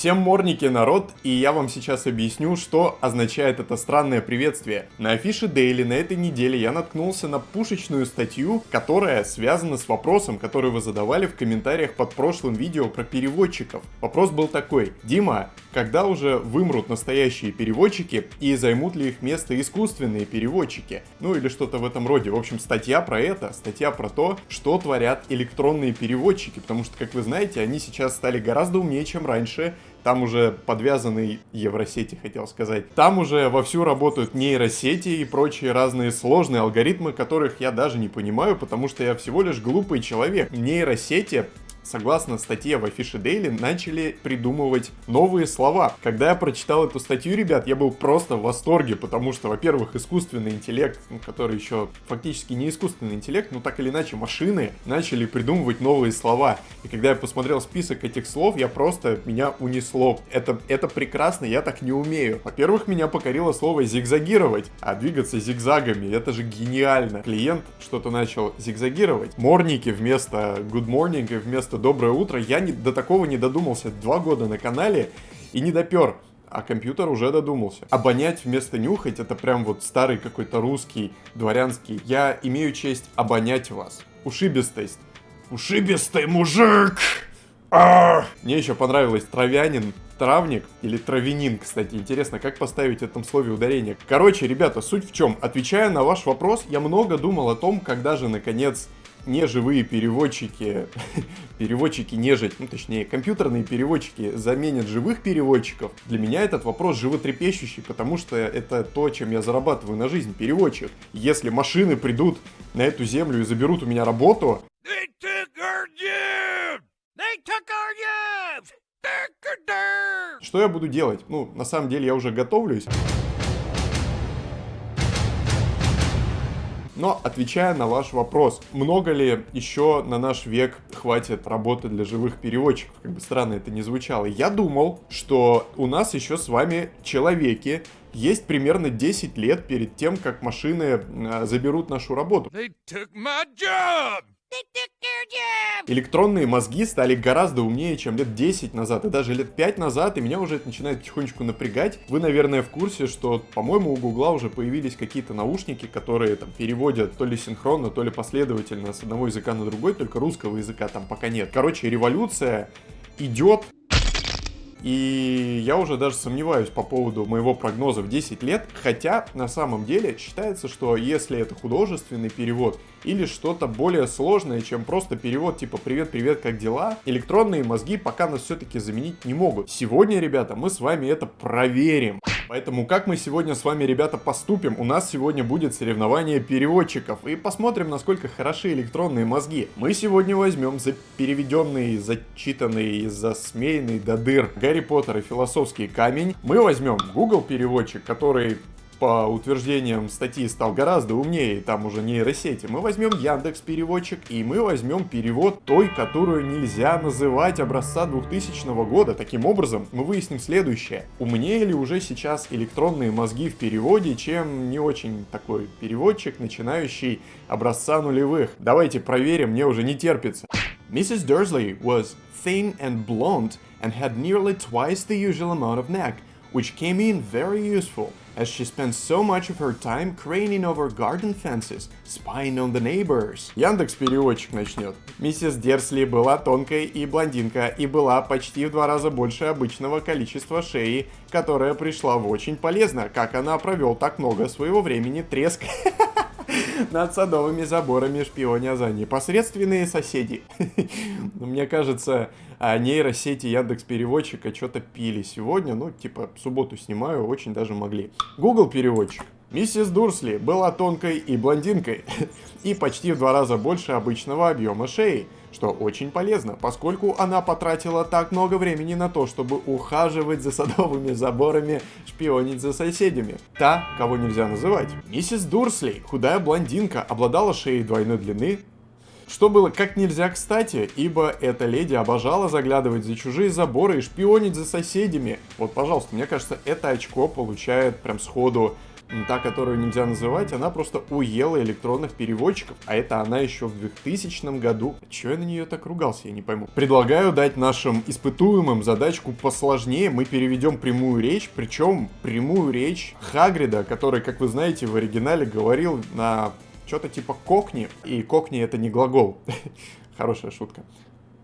Всем морники, народ, и я вам сейчас объясню, что означает это странное приветствие. На афише Daily на этой неделе я наткнулся на пушечную статью, которая связана с вопросом, который вы задавали в комментариях под прошлым видео про переводчиков. Вопрос был такой. Дима, когда уже вымрут настоящие переводчики и займут ли их место искусственные переводчики? Ну или что-то в этом роде. В общем, статья про это, статья про то, что творят электронные переводчики, потому что, как вы знаете, они сейчас стали гораздо умнее, чем раньше, там уже подвязаны евросети, хотел сказать. Там уже вовсю работают нейросети и прочие разные сложные алгоритмы, которых я даже не понимаю, потому что я всего лишь глупый человек. Нейросети согласно статье в Афише Daily, начали придумывать новые слова. Когда я прочитал эту статью, ребят, я был просто в восторге, потому что, во-первых, искусственный интеллект, ну, который еще фактически не искусственный интеллект, но так или иначе машины начали придумывать новые слова. И когда я посмотрел список этих слов, я просто, меня унесло. Это, это прекрасно, я так не умею. Во-первых, меня покорило слово зигзагировать, а двигаться зигзагами, это же гениально. Клиент что-то начал зигзагировать. Морники вместо good morning и вместо просто доброе утро. Я не, до такого не додумался два года на канале и не допер. А компьютер уже додумался. Обонять вместо нюхать это прям вот старый какой-то русский, дворянский. Я имею честь обонять вас. Ушибистость. Ушибистый мужик! А! Мне еще понравилось травянин, травник или травянин, кстати. Интересно, как поставить в этом слове ударение. Короче, ребята, суть в чем? Отвечая на ваш вопрос, я много думал о том, когда же, наконец, неживые переводчики, переводчики нежить, ну точнее компьютерные переводчики заменят живых переводчиков, для меня этот вопрос животрепещущий, потому что это то, чем я зарабатываю на жизнь, переводчик. Если машины придут на эту землю и заберут у меня работу... Что я буду делать? Ну, на самом деле я уже готовлюсь. Но отвечая на ваш вопрос, много ли еще на наш век хватит работы для живых переводчиков, как бы странно это не звучало, я думал, что у нас еще с вами человеки есть примерно 10 лет перед тем, как машины э, заберут нашу работу. They took my job! Электронные мозги стали гораздо умнее, чем лет 10 назад, и даже лет 5 назад, и меня уже это начинает потихонечку напрягать. Вы, наверное, в курсе, что, по-моему, у Гугла уже появились какие-то наушники, которые там переводят то ли синхронно, то ли последовательно с одного языка на другой, только русского языка там пока нет. Короче, революция идет, и я уже даже сомневаюсь по поводу моего прогноза в 10 лет, хотя на самом деле считается, что если это художественный перевод или что-то более сложное, чем просто перевод типа «Привет-привет, как дела?», электронные мозги пока нас все-таки заменить не могут. Сегодня, ребята, мы с вами это проверим. Поэтому как мы сегодня с вами, ребята, поступим? У нас сегодня будет соревнование переводчиков. И посмотрим, насколько хороши электронные мозги. Мы сегодня возьмем за переведенный, зачитанный, засмеянный до дыр Гарри Поттер и философский камень. Мы возьмем Google переводчик, который по утверждениям статьи стал гораздо умнее, там уже нейросети, мы возьмем Яндекс переводчик и мы возьмем перевод той, которую нельзя называть образца 2000 года. Таким образом, мы выясним следующее. Умнее ли уже сейчас электронные мозги в переводе, чем не очень такой переводчик, начинающий образца нулевых? Давайте проверим, мне уже не терпится. Mrs. Dursley was thin and blonde and had nearly twice the usual amount of neck, which came in very useful as she spent so much of her time craning over garden fences, spying on the neighbors. Яндекс переводчик начнет. Миссис Дерсли была тонкой и блондинка, и была почти в два раза больше обычного количества шеи, которая пришла в очень полезно, как она провел так много своего времени треск над садовыми заборами шпионя за непосредственные соседи. Мне кажется, а нейросети Яндекс Переводчика что-то пили сегодня, ну, типа, субботу снимаю, очень даже могли. Google Переводчик. Миссис Дурсли была тонкой и блондинкой, и почти в два раза больше обычного объема шеи, что очень полезно, поскольку она потратила так много времени на то, чтобы ухаживать за садовыми заборами, шпионить за соседями. Та, кого нельзя называть. Миссис Дурсли, худая блондинка, обладала шеей двойной длины, что было как нельзя кстати, ибо эта леди обожала заглядывать за чужие заборы и шпионить за соседями. Вот, пожалуйста, мне кажется, это очко получает прям сходу та, которую нельзя называть, она просто уела электронных переводчиков, а это она еще в 2000 году. Чего я на нее так ругался, я не пойму. Предлагаю дать нашим испытуемым задачку посложнее. Мы переведем прямую речь, причем прямую речь Хагрида, который, как вы знаете, в оригинале говорил на что-то типа кокни, и кокни это не глагол. Хорошая шутка.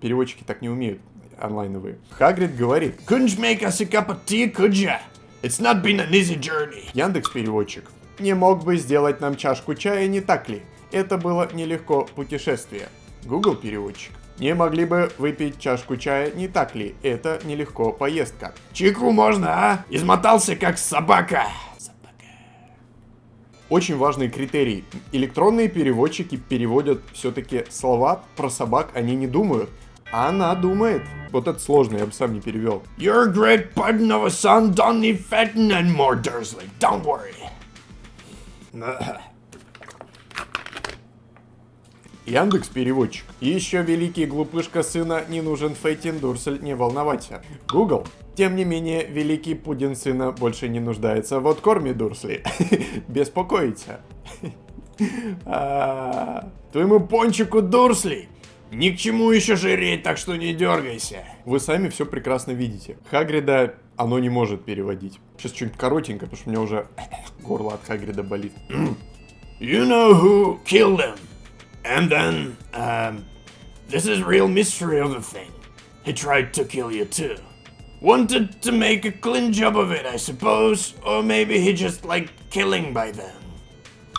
Переводчики так не умеют онлайновые. Хагрид говорит, Couldn't you make us a cup of tea, could ya? It's not been an easy journey. Яндекс переводчик. Не мог бы сделать нам чашку чая, не так ли? Это было нелегко путешествие. Google переводчик. Не могли бы выпить чашку чая, не так ли? Это нелегко поездка. Чайку можно, а? Измотался как собака. Очень важный критерий. Электронные переводчики переводят все-таки слова про собак, они не думают. Она думает. Вот это сложно, я бы сам не перевел. Your great pardon of a son don't need fatting anymore, Dursley. Don't worry. Яндекс переводчик. Еще великий глупышка сына не нужен Фейтин Дурсель, не волноваться. Google. Тем не менее, великий пудин сына больше не нуждается в откорме Дурсли. Беспокоиться. А, Твоему пончику Дурсли ни к чему еще жиреть, так что не дергайся. Вы сами все прекрасно видите. Хагрида оно не может переводить. Сейчас что-нибудь коротенькое, потому что у меня уже горло от Хагрида болит. You know who killed him? And then, um, this is real mystery of the thing. He tried to kill you too. Wanted to make a clean job of it, I suppose. Or maybe he just liked killing by then.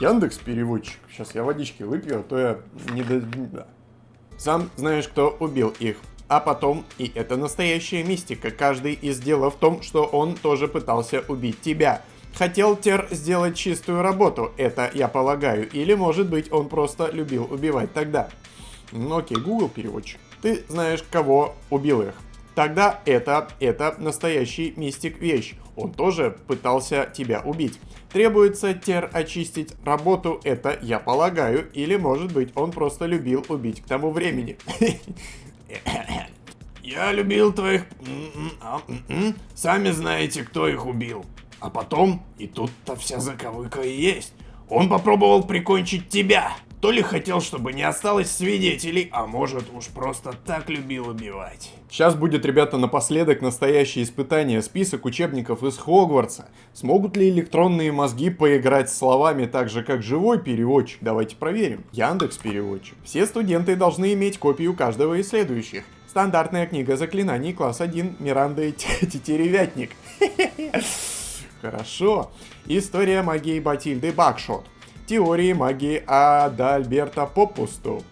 Яндекс переводчик. Сейчас я водички выпью, а то я не до... Сам знаешь, кто убил их. А потом, и это настоящая мистика, каждый из дела в том, что он тоже пытался убить тебя. Хотел Тер сделать чистую работу, это я полагаю, или может быть он просто любил убивать тогда. Ну окей, Google переводчик. Ты знаешь, кого убил их. Тогда это, это настоящий мистик вещь. Он тоже пытался тебя убить. Требуется Тер очистить работу, это я полагаю, или может быть он просто любил убить к тому времени. Я любил твоих... а, Сами знаете, кто их убил. А потом, и тут-то вся заковыка и есть. Он попробовал прикончить тебя. То ли хотел, чтобы не осталось свидетелей, а может уж просто так любил убивать. Сейчас будет, ребята, напоследок настоящее испытание. Список учебников из Хогвартса. Смогут ли электронные мозги поиграть с словами так же, как живой переводчик? Давайте проверим. Яндекс переводчик. Все студенты должны иметь копию каждого из следующих. Стандартная книга заклинаний класс 1 Миранда и Тетеревятник. Хорошо. История магии Батильды Бакшот. Теории магии Адальберта Попусту.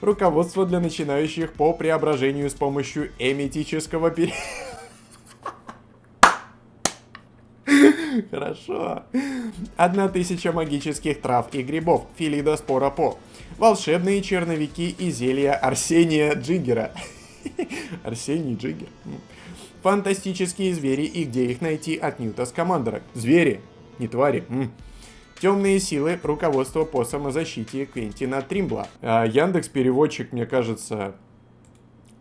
Руководство для начинающих по преображению с помощью эметического пере... Хорошо. Одна тысяча магических трав и грибов. Филида Спора По. Волшебные черновики и зелья Арсения Джиггера. Арсений Джиггер. Фантастические звери и где их найти от Ньюта Скамандера. Звери, не твари. Темные силы, руководство по самозащите Квентина Тримбла. А Яндекс переводчик, мне кажется,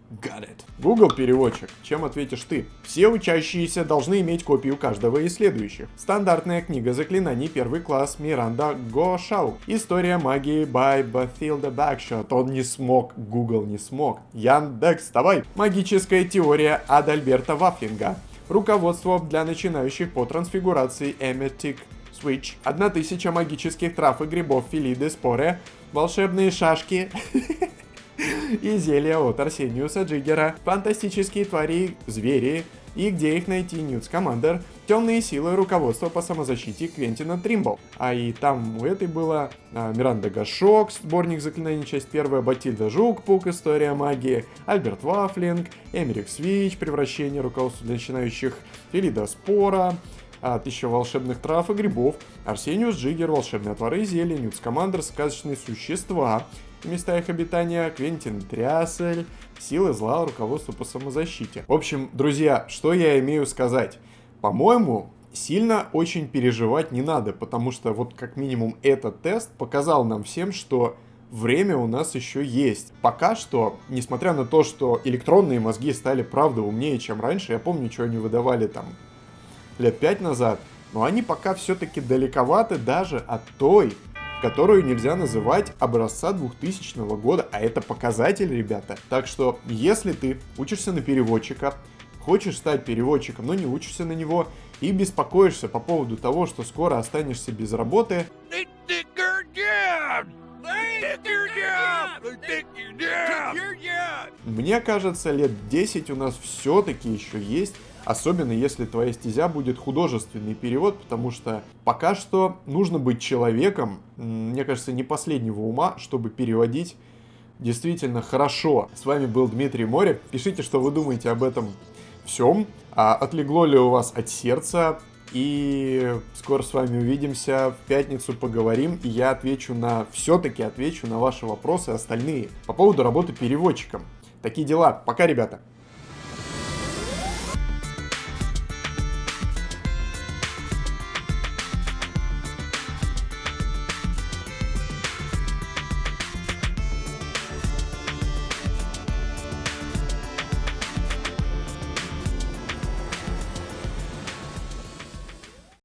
Got it. Google переводчик. Чем ответишь ты? Все учащиеся должны иметь копию каждого из следующих. Стандартная книга заклинаний первый класс Миранда Гошау. История магии by Bathilda Backshot. Он не смог, Google не смог. Яндекс, давай. Магическая теория Адальберта Вафлинга. Руководство для начинающих по трансфигурации Emetic Switch. 1000 магических трав и грибов Филиды Споре. Волшебные шашки. и зелья от Арсениуса Джиггера, фантастические твари, звери, и где их найти Ньютс Командер, темные силы руководства по самозащите Квентина Тримбл. А и там у этой было а, Миранда Гашок, сборник заклинаний, часть первая, Батильда Жук-Пук, история магии, Альберт Вафлинг, Эмерик Свич, превращение руководства для начинающих, Филида Спора, а, тысяча волшебных трав и грибов, Арсениус Джиггер, волшебные отвары и зелья, Ньютс Командер, сказочные существа, места их обитания, Квентин Трясель, силы зла, руководство по самозащите. В общем, друзья, что я имею сказать? По-моему, сильно очень переживать не надо, потому что вот как минимум этот тест показал нам всем, что время у нас еще есть. Пока что, несмотря на то, что электронные мозги стали правда умнее, чем раньше, я помню, что они выдавали там лет пять назад, но они пока все-таки далековаты даже от той, которую нельзя называть образца 2000 года, а это показатель, ребята. Так что, если ты учишься на переводчика, хочешь стать переводчиком, но не учишься на него, и беспокоишься по поводу того, что скоро останешься без работы, мне кажется, лет 10 у нас все-таки еще есть Особенно если твоя стезя будет художественный перевод, потому что пока что нужно быть человеком, мне кажется, не последнего ума, чтобы переводить действительно хорошо. С вами был Дмитрий Море. Пишите, что вы думаете об этом всем. А отлегло ли у вас от сердца? И скоро с вами увидимся, в пятницу поговорим, и я отвечу на, все-таки отвечу на ваши вопросы остальные по поводу работы переводчиком. Такие дела. Пока, ребята.